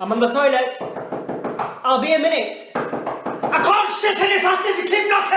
I'm on the toilet. I'll be a minute. I can't shit in this house if you keep knocking!